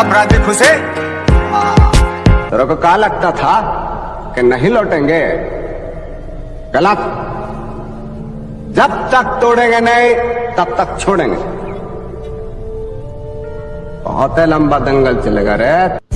अपराधी खुशे तेरे को कहा लगता था कि नहीं लौटेंगे? गलत। जब तक तोड़ेंगे नहीं, तब तक छोड़ेंगे। बहुत लंबा दंगल चलेगा रे।